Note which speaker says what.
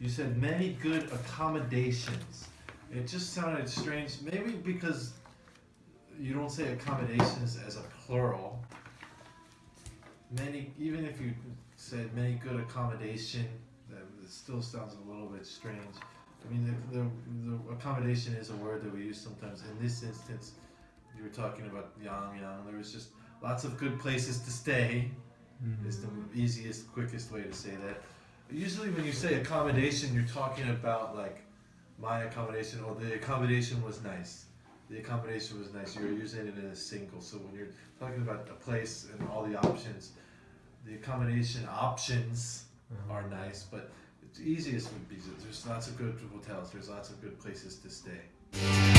Speaker 1: you said many good accommodations. It just sounded strange. Maybe because you don't say accommodations as a plural. Many, even if you said many good accommodation, that still sounds a little bit strange. I mean, the, the, the accommodation is a word that we use sometimes. In this instance, you were talking about Yang Yang. There was just lots of good places to stay. Mm-hmm. Is the easiest, quickest way to say that. Usually, when you say accommodation, you're talking about like my accommodation or the accommodation was nice. The accommodation was nice. You're using it in a single. So when you're talking about a place and all the options, the accommodation options mm-hmm. are nice, but it's easiest would be there's lots of good hotels. There's lots of good places to stay.